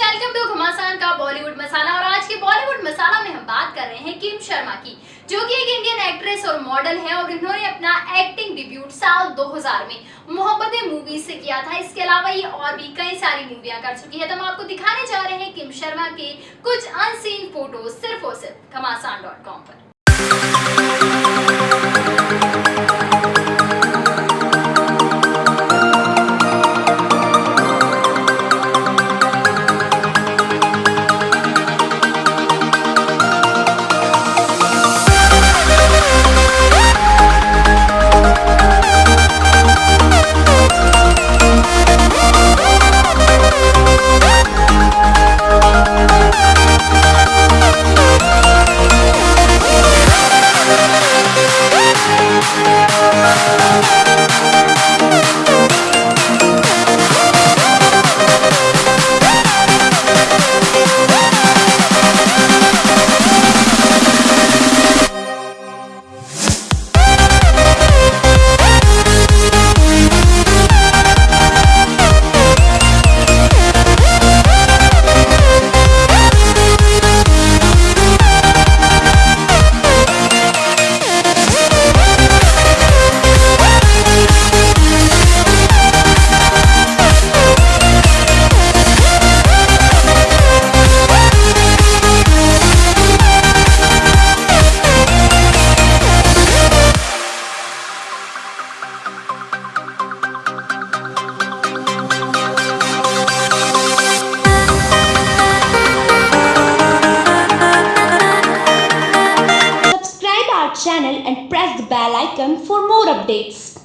Welcome to घमासान का बॉलीवुड मसाला और आज के बॉलीवुड मसाला में हम बात कर रहे हैं किम शर्मा की, जो कि एक इंडियन एक्ट्रेस और मॉडल हैं और इन्होंने अपना एक्टिंग डिब्यूट साल 2000 में मोहब्बतें मूवी से किया था। इसके अलावा ये और भी कई सारी मूवियाँ कर चुकी है। तो हम आपको दिखाने जा रहे हैं किम शर्मा के कुछ अनसीन फ़ोटो सिर्फ़ और सिर्फ़ घमासान पर। Channel and press the bell icon for more updates.